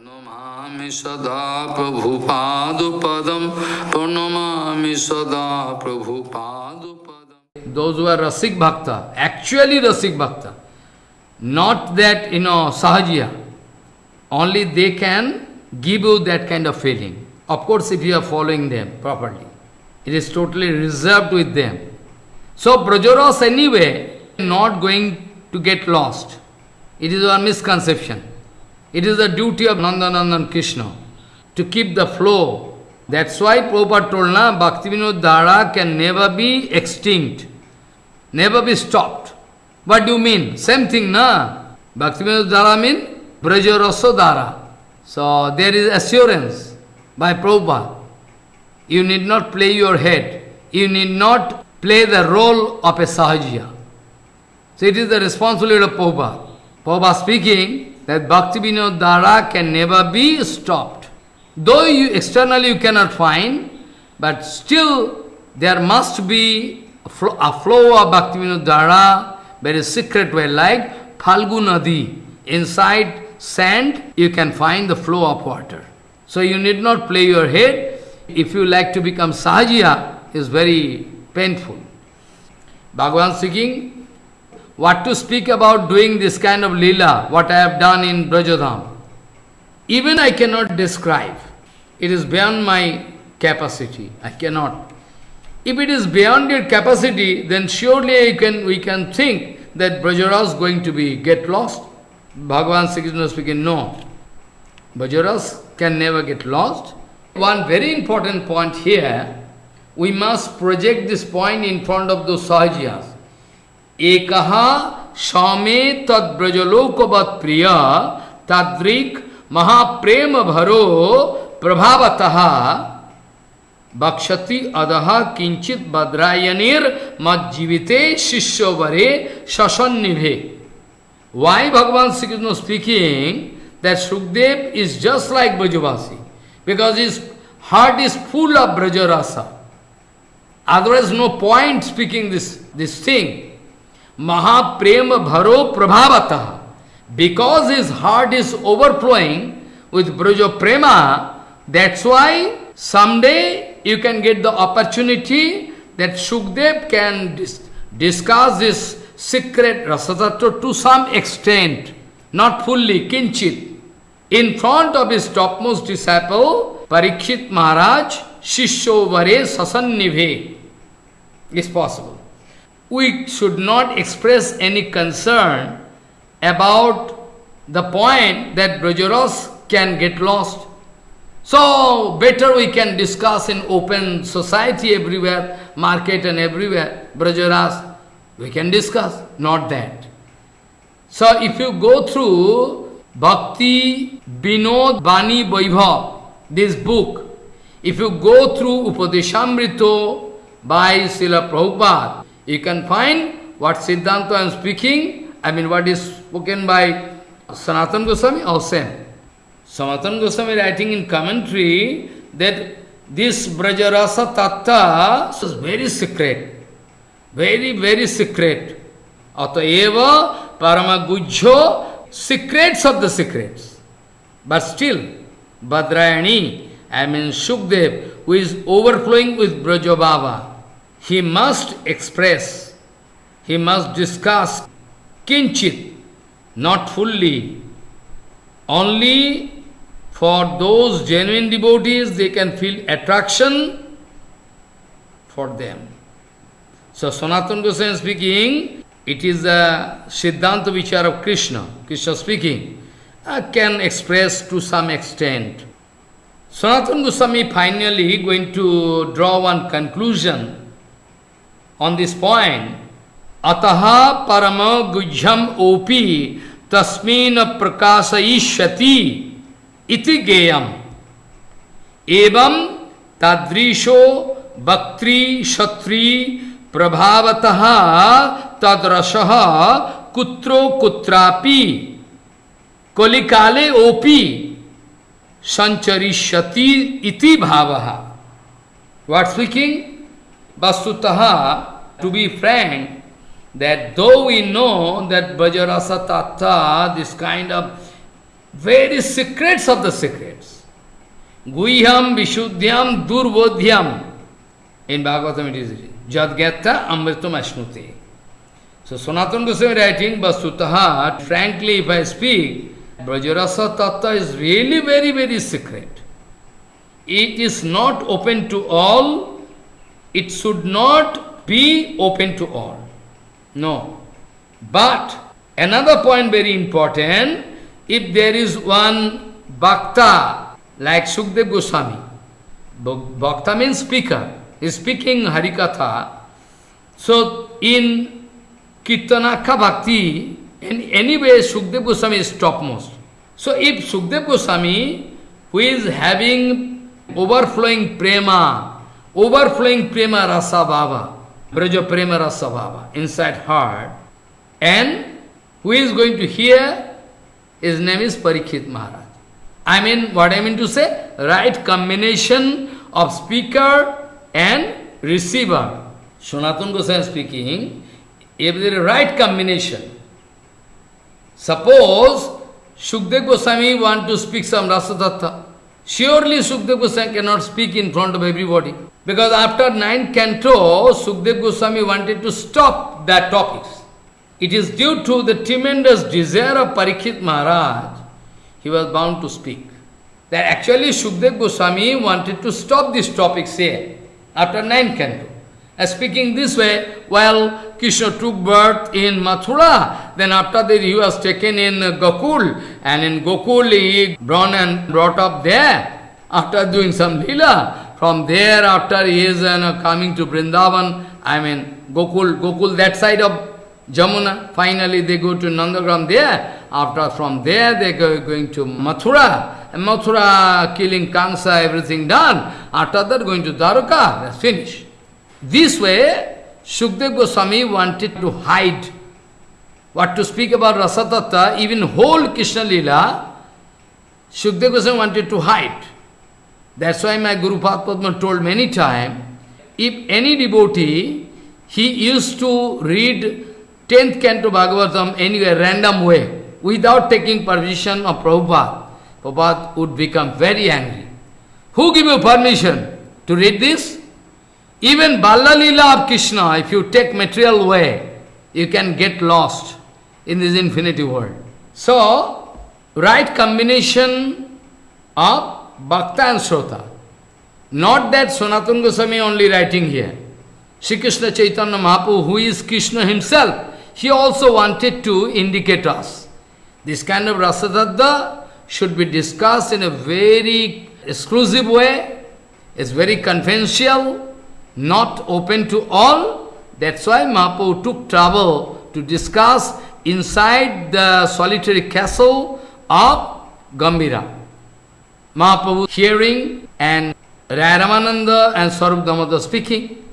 Pranamami sada Prabhupadupadam Pranamami sada Prabhupadupadam Those who are Rasik Bhakta, actually Rasik Bhakta, not that, you know, Sahajiya, only they can give you that kind of feeling. Of course, if you are following them properly. It is totally reserved with them. So, Brajaras anyway, not going to get lost. It is our misconception. It is the duty of Nandanandan Krishna to keep the flow. That's why Prabhupada told, na, Bhaktivinoda Dhara can never be extinct, never be stopped. What do you mean? Same thing, na? Bhaktivinoda Dhara mean Brajarasa Dhara. So there is assurance by Prabhupada. You need not play your head. You need not play the role of a Sahajiya. So it is the responsibility of Prabhupada. Prabhupada speaking that Bhakti Vinod Dhara can never be stopped. Though you externally you cannot find, but still there must be a flow, a flow of Bhakti Vinod Dhara, very secret way, like Phalgu Nadi. Inside sand, you can find the flow of water. So you need not play your head. If you like to become Sahajiya, is very painful. Bhagavan speaking, what to speak about doing this kind of lila, what I have done in Brajadham. Even I cannot describe. It is beyond my capacity. I cannot. If it is beyond your capacity, then surely can, we can think that Brajara is going to be get lost. Bhagavan Sri Krishna speaking, no. Brajaras can never get lost. One very important point here, we must project this point in front of those Sahajiyas. एक सौमे तद्रजलोकवत प्रिय तद्रिक महाप्रेम भरो प्रभावतः। बक्षति अदह किंचित बद्रायनीर मज्जीविते शिष्य वरे शसन्निभे why Bhagavan Shri Krishna speaking that Sukhdev is just like Brajavasi because his heart is full of ब्रजरासा otherwise no point speaking this this thing महाप्रेम भरो प्रभावत। Because his heart is over overflowing with Braja Prema that's why some you can get the opportunity that Sukhdev can discuss this secret रसतत्व to some extent not fully किंचित in front of his top most disciple Parikshit Maharaj शिष्यो वरे ससन निभे is possible We should not express any concern about the point that Brajaras can get lost. So, better we can discuss in open society everywhere, market and everywhere, Brajaras, we can discuss, not that. So, if you go through Bhakti Binod Bani Vaibhav, this book, if you go through Upadeshamrito by Srila Prabhupada, you can find what Siddhanta I am speaking, I mean what is spoken by Sanatana Goswami, or same. Sanatana Goswami writing in commentary that this Brajarasa Tattva is very secret, very, very secret. Ataeva Paramagujjo, secrets of the secrets. But still, Badrayani, I mean Shukdev, who is overflowing with Brajabhava, he must express, he must discuss kinchit, not fully. Only for those genuine devotees, they can feel attraction for them. So Sanatana Goswami speaking, it is the Siddhanta Vichar of Krishna, Krishna speaking, I can express to some extent. Sanatana Goswami finally going to draw one conclusion on this point, Ataha parama gujyam opi tasmin prakasayishati iti geyam Evam tadrisho वक्त्री shatri प्रभावत तदरस kutro kutrapi kolikale opi संचरिष्यति iti भाव What speaking? Vasutaha, to be frank, that though we know that Vajarasa Tattva, this kind of very secrets of the secrets. Guhyam Vishuddhyam Durbodhyam. In Bhagavatam it is Jadgyata Amritam Ashnuti. So Sanatana Goswami writing, Vasutaha, frankly if I speak, Brajarasa Tattva is really very, very secret. It is not open to all, it should not be open to all. No. But another point very important, if there is one bhakta like Sukdev Goswami, bhakta means speaker, is speaking Harikatha, so in Kirtanaka Bhakti, in any way Sukdev Goswami is topmost. So if Sukdev Goswami, who is having overflowing prema, overflowing prema rasa bhava, braja prema rasa bhava inside heart, and who is going to hear, his name is Parikshit Maharaj. I mean, what I mean to say, right combination of speaker and receiver. Sanatana Goswami speaking, if there is right combination, suppose Shukdev Goswami want to speak some Rasa surely Shukdev Goswami cannot speak in front of everybody. Because after nine canto, Shukdev Goswami wanted to stop that topics. It is due to the tremendous desire of Parikshit Maharaj, he was bound to speak. That actually Shukdev Goswami wanted to stop this topic here, after nine canto. Speaking this way, while Krishna took birth in Mathura, then after that he was taken in Gokul, and in Gokul he born and brought up there, after doing some lila. From there, after he is uh, coming to Vrindavan, I mean Gokul, Gokul that side of Jamuna, finally they go to Nandagram there, after from there they go going to Mathura, and Mathura killing Kansa, everything done, after that going to Dwarka, that's finished. This way, Shukdev Goswami wanted to hide what to speak about Rasatatta, even whole Krishna Lila, Shukdev Goswami wanted to hide. That's why my Guru Padma told many times, if any devotee, he used to read 10th canto Bhagavatam anyway, random way, without taking permission of Prabhupada, Prabhupada would become very angry. Who give you permission to read this? Even Balla Lila of Krishna, if you take material way, you can get lost in this infinity world. So, right combination of Bhakta and Srota. Not that Sanatana Goswami only writing here. Sri Krishna Chaitanya Mahaprabhu, who is Krishna himself, he also wanted to indicate us. This kind of Rasadadda should be discussed in a very exclusive way. It's very confidential not open to all. That's why Mahaprabhu took trouble to discuss inside the solitary castle of Gambhira. Mahaprabhu hearing and Ramananda and Swarup Damodar speaking.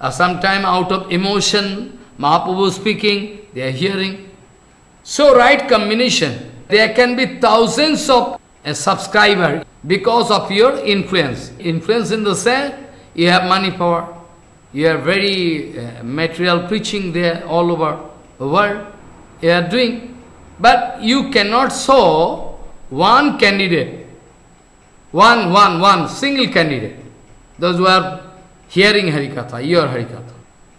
Uh, sometime out of emotion, Mahaprabhu speaking, they are hearing. So right combination. There can be thousands of uh, subscribers because of your influence. Influence in the sense you have money power. You are very uh, material preaching there all over the world. You are doing. But you cannot show one candidate. One, one, one, single candidate. Those who are hearing Harikatha, your Harikatha.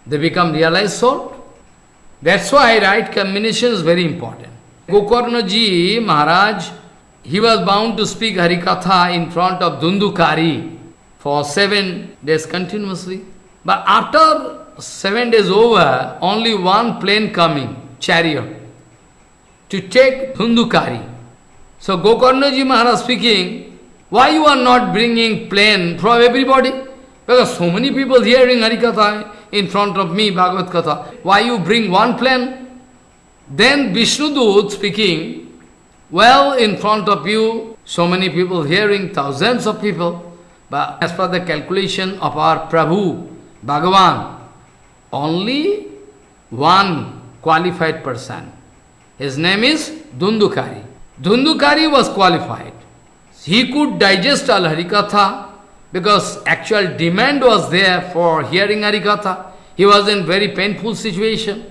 They become realized soul. That's why right combination is very important. Gokarna ji Maharaj, he was bound to speak Harikatha in front of Dundukari for seven days continuously. But after seven days over, only one plane coming, chariot, to take Dundukari. So Gokarnaji Maharaj speaking, why you are not bringing plane from everybody? Because so many people hearing Harikatha in front of me, Bhagavad Katha. Why you bring one plane? Then Vishnudut speaking, well, in front of you, so many people hearing, thousands of people. But as per the calculation of our Prabhu, Bhagavan, only one qualified person. His name is Dundukari. Dundukari was qualified. He could digest all Harikatha because actual demand was there for hearing Harikatha. He was in very painful situation.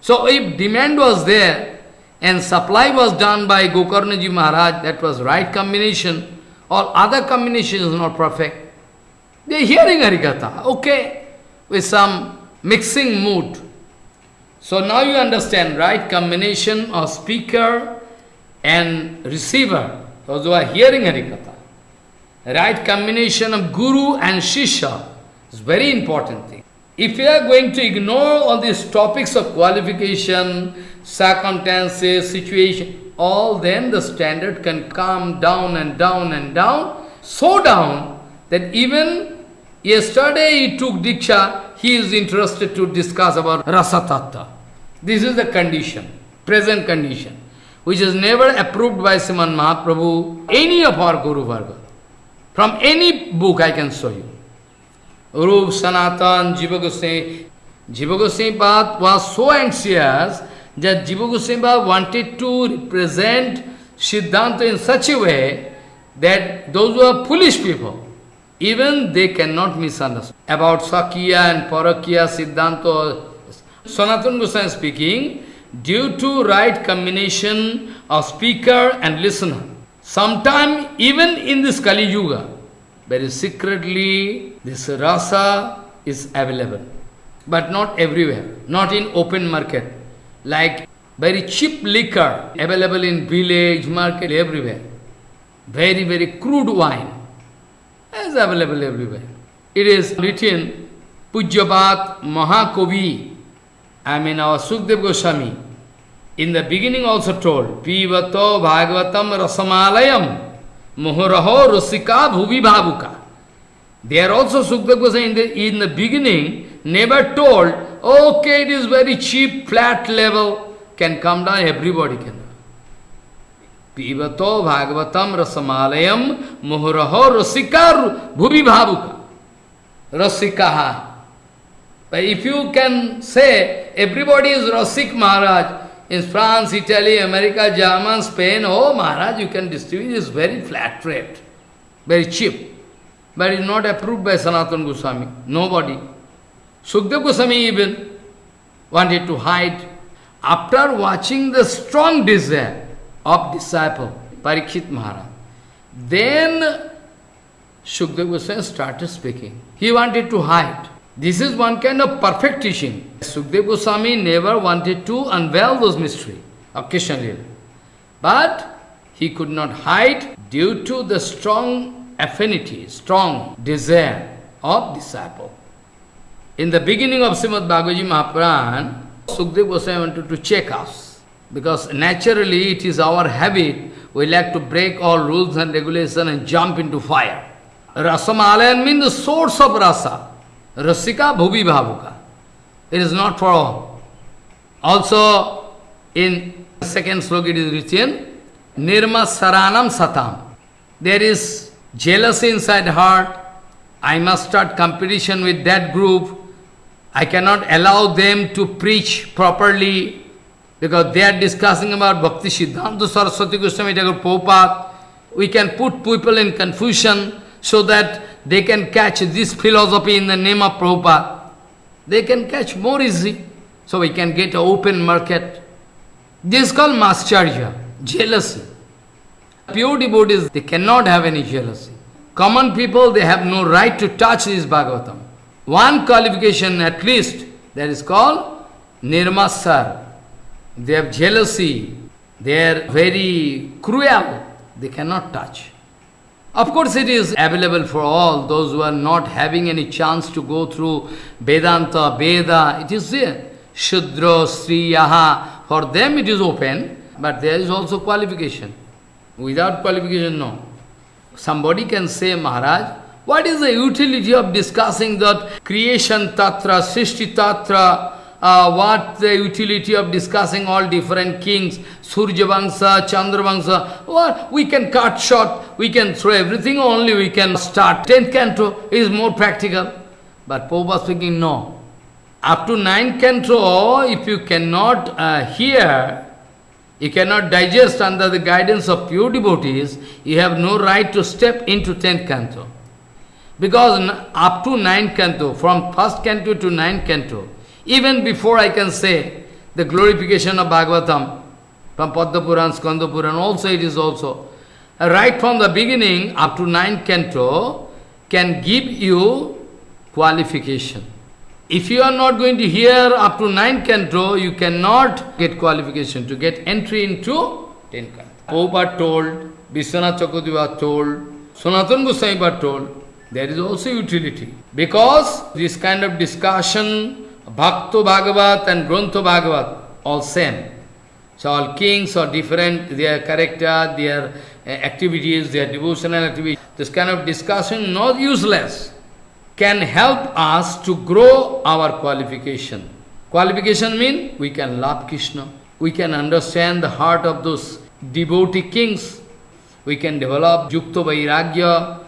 So if demand was there, and supply was done by Gokarnaji Maharaj, that was right combination. All other combination is not perfect. They are hearing Harikatha, okay, with some mixing mood. So now you understand, right combination of speaker and receiver, those who are hearing Harikatha. Right combination of Guru and Shishya is very important thing. If you are going to ignore all these topics of qualification, circumstances, situation, all then the standard can come down and down and down, so down that even yesterday he took Diksha, he is interested to discuss about Rasa This is the condition, present condition, which is never approved by Sriman Mahaprabhu, any of our Guru Varga. From any book I can show you. Rup, Sanatan, Jiva Goswami. Jiva Goswami was so anxious that Jiva Goswami wanted to represent Siddhanta in such a way that those who are foolish people, even they cannot misunderstand. About Sakya and Parakya Siddhanta, Sanatana Goswami speaking, due to right combination of speaker and listener, sometime even in this Kali Yuga, very secretly this rasa is available, but not everywhere, not in open market. Like very cheap liquor available in village, market, everywhere. Very, very crude wine is available everywhere. It is written, Pujyabat Mahakovi, I mean our Sukdev Goswami, in the beginning also told, Pivato Bhagavatam Rasamalayam Muhuraho Rusika Bhuvi Bhavuka. are also Sukdev Goswami in the, in the beginning never told, okay, it is very cheap, flat level, can come down, everybody can. Pivato Bhagavatam Rasamalayam Muhuraho Rusika Bhuvi Bhavuka. Rasikaha. But if you can say, everybody is Rasik Maharaj, in France, Italy, America, German, Spain, oh Maharaj, you can distribute this very flat rate, very cheap. But it's not approved by Sanatana Goswami, nobody. Sukdev Goswami even wanted to hide. After watching the strong desire of disciple, Parikshit Maharaj, then Sukdev Goswami started speaking. He wanted to hide. This is one kind of perfect teaching. Sukdev Goswami never wanted to unveil those of Krishna But he could not hide due to the strong affinity, strong desire of disciple. In the beginning of Srimad Bhagavad Mahapuran, Sukdev Goswami wanted to check us. Because naturally it is our habit, we like to break all rules and regulations and jump into fire. Rasamalayan means the source of rasa. Rasika bhuvi bhavuka. It is not for all. Also, in second sloka it is written, Nirma Saranam Satam. There is jealousy inside heart. I must start competition with that group. I cannot allow them to preach properly because they are discussing about Bhakti Siddhanta Saraswati Goswami Thakur Prabhupada. We can put people in confusion so that they can catch this philosophy in the name of Prabhupada. They can catch more easy. So we can get an open market. This is called mascharya, jealousy. Pure devotees, they cannot have any jealousy. Common people, they have no right to touch this Bhagavatam. One qualification at least, that is called nirmasar. They have jealousy. They are very cruel. They cannot touch. Of course, it is available for all those who are not having any chance to go through Vedanta, Veda. It is there. Shudra, Sriyaha. For them it is open, but there is also qualification. Without qualification, no. Somebody can say, Maharaj, what is the utility of discussing that creation tatra, Srishti tatra, uh, what the utility of discussing all different kings, Surya Vamsa, Chandra Vamsa, what we can cut short, we can throw everything, only we can start. Tenth canto is more practical. But Prabhupada speaking, no. Up to ninth canto, if you cannot uh, hear, you cannot digest under the guidance of pure devotees, you have no right to step into tenth canto. Because up to ninth canto, from first canto to ninth canto, even before I can say the glorification of Bhagavatam, from Padma Puran, Skanda Puran, also it is also. Right from the beginning up to ninth canto can give you qualification. If you are not going to hear up to ninth canto, you cannot get qualification to get entry into ten canto. Oh, Prabhupada told, Vishwanath Chakravarti told, Sanatana Goswami told, there is also utility. Because this kind of discussion, Bhakto Bhagavat and Grantha Bhagavat, all same. So all kings are different, their character, their uh, activities, their devotional activities. This kind of discussion not useless, can help us to grow our qualification. Qualification means we can love Krishna, we can understand the heart of those devotee kings, we can develop Yukta Vairagya,